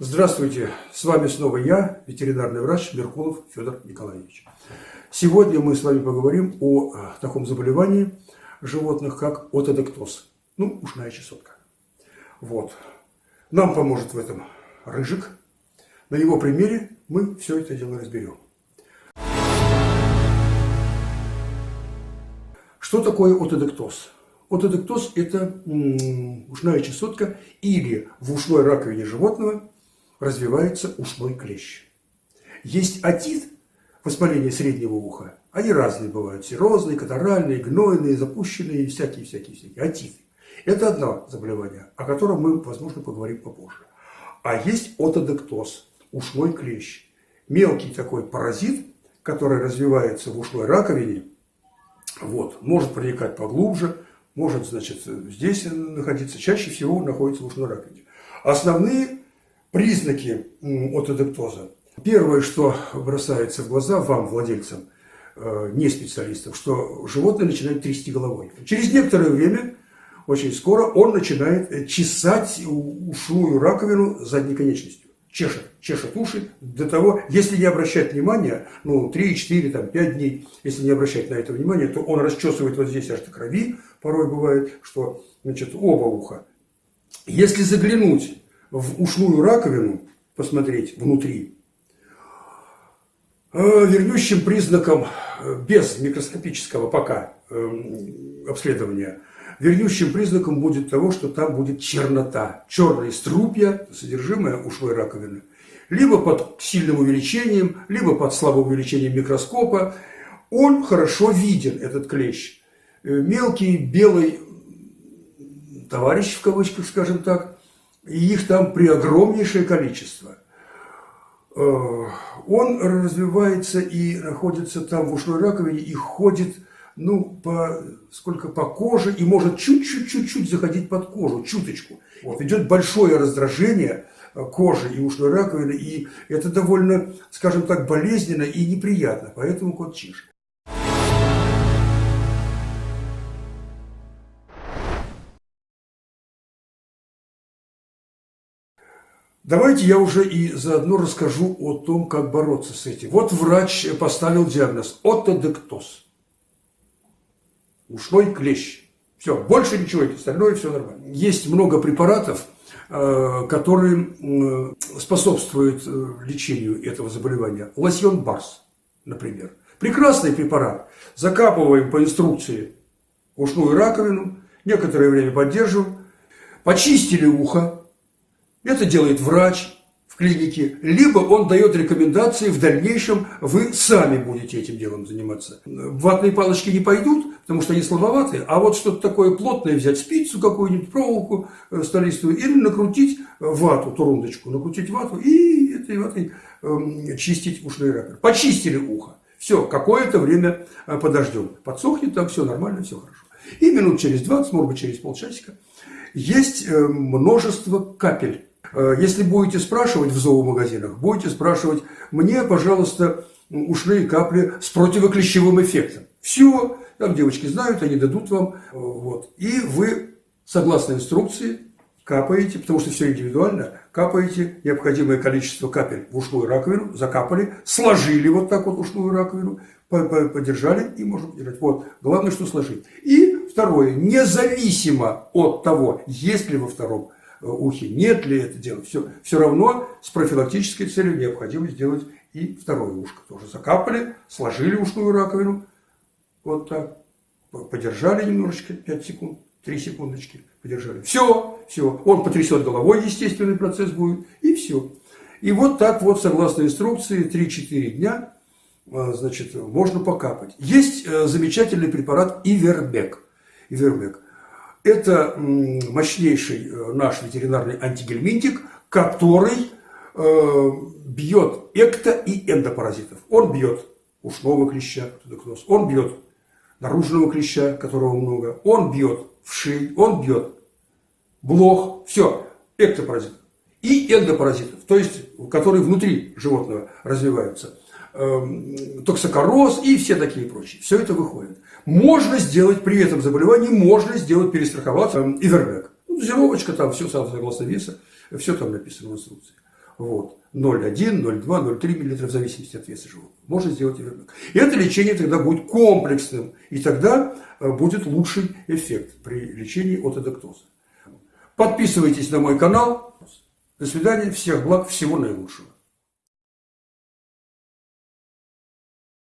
Здравствуйте, с вами снова я, ветеринарный врач Меркулов Федор Николаевич. Сегодня мы с вами поговорим о э, таком заболевании животных, как отодектоз, ну, ушная чесотка. Вот. Нам поможет в этом Рыжик. На его примере мы все это дело разберем. Что такое отодектоз? Отодектоз – это ушная чесотка или в ушной раковине животного развивается ушной клещ. Есть отит, воспаление среднего уха. Они разные бывают. Серозные, катаральные, гнойные, запущенные, всякие-всякие-всякие. Отиты. Это одно заболевание, о котором мы, возможно, поговорим попозже. А есть отодектоз, ушной клещ. Мелкий такой паразит, который развивается в ушной раковине, вот, может проникать поглубже, может, значит, здесь находиться, чаще всего находится в ушной раковине. Основные признаки отодектоза. Первое, что бросается в глаза вам, владельцам, э, не специалистам, что животное начинает трясти головой. Через некоторое время, очень скоро, он начинает чесать ушную раковину задней конечностью. Чешет, чешет уши до того, если не обращать внимания, ну, 3, 4, там, 5 дней, если не обращать на это внимания, то он расчесывает вот здесь аж до крови, порой бывает, что, значит, оба уха. Если заглянуть в ушную раковину, посмотреть внутри, э, вернющим признаком э, без микроскопического пока э, обследования, вернющим признаком будет того, что там будет чернота, черные струпья, содержимое ушной раковины, либо под сильным увеличением, либо под слабым увеличением микроскопа. Он хорошо виден, этот клещ. Мелкий белый товарищ, в кавычках, скажем так, и их там преогромнейшее количество. Э, он развивается и находится там в ушной раковине и ходит, ну, по, сколько по коже, и может чуть-чуть-чуть-чуть заходить под кожу, чуточку. Вот. Идет большое раздражение э, кожи и ушной раковины, и это довольно, скажем так, болезненно и неприятно, поэтому кот чешет. Давайте я уже и заодно расскажу о том, как бороться с этим. Вот врач поставил диагноз – отодектоз. Ушной клещ. Все, больше ничего, остальное все нормально. Есть много препаратов, э, которые способствуют э, лечению этого заболевания. Лосьон Барс, например. Прекрасный препарат. Закапываем по инструкции ушную раковину, некоторое время поддерживаем, почистили ухо, это делает врач в клинике, либо он дает рекомендации, в дальнейшем вы сами будете этим делом заниматься. Ватные палочки не пойдут, потому что они слабоватые, а вот что-то такое плотное взять, спицу какую-нибудь, проволоку э, столистую, или накрутить вату, турундочку, накрутить вату и этой ватой э, чистить ушные раковины. Почистили ухо. Все, какое-то время э, подождем. Подсохнет там, все нормально, все хорошо. И минут через 20, может быть, через полчасика, есть э, множество капель если будете спрашивать в зоомагазинах, будете спрашивать, мне, пожалуйста, ушные капли с противоклещевым эффектом. Все, там девочки знают, они дадут вам. Э, вот. И вы, согласно инструкции, капаете, потому что все индивидуально, капаете необходимое количество капель в ушную раковину, закапали, сложили вот так вот ушную раковину, подержали и можно подержать. Вот, главное, что сложить. И второе, независимо от того, есть ли во втором Э, ухе, нет ли это дело, все, все равно с профилактической целью необходимо сделать и второе ушко. Тоже закапали, сложили ушную раковину, вот так, подержали немножечко, 5 секунд, 3 секундочки, подержали. Все, все, он потрясет головой, естественный процесс будет, и все. И вот так вот, согласно инструкции, 3-4 дня, э, значит, можно покапать. Есть э, замечательный препарат Ивербек. Ивербек. Это мощнейший э, наш ветеринарный антигельминтик, который э, бьет экто- и эндопаразитов. Он бьет ушного клеща, он бьет наружного клеща, которого много, он бьет в шею, он бьет блох, все, эктопаразитов. И эндопаразитов, то есть, которые внутри животного развиваются. Эм, токсокороз и все такие прочие. Все это выходит. Можно сделать при этом заболевании, можно сделать перестраховаться эм, Ивербек. Ну, дозировочка там, все согласно веса, все там написано в инструкции. Вот. 0,1, 0,2, 0,3 мл в зависимости от веса животного. Можно сделать и ребенок. И это лечение тогда будет комплексным. И тогда э, будет лучший эффект при лечении от эдоктоза. Подписывайтесь на мой канал. До свидания. Всех благ. Всего наилучшего.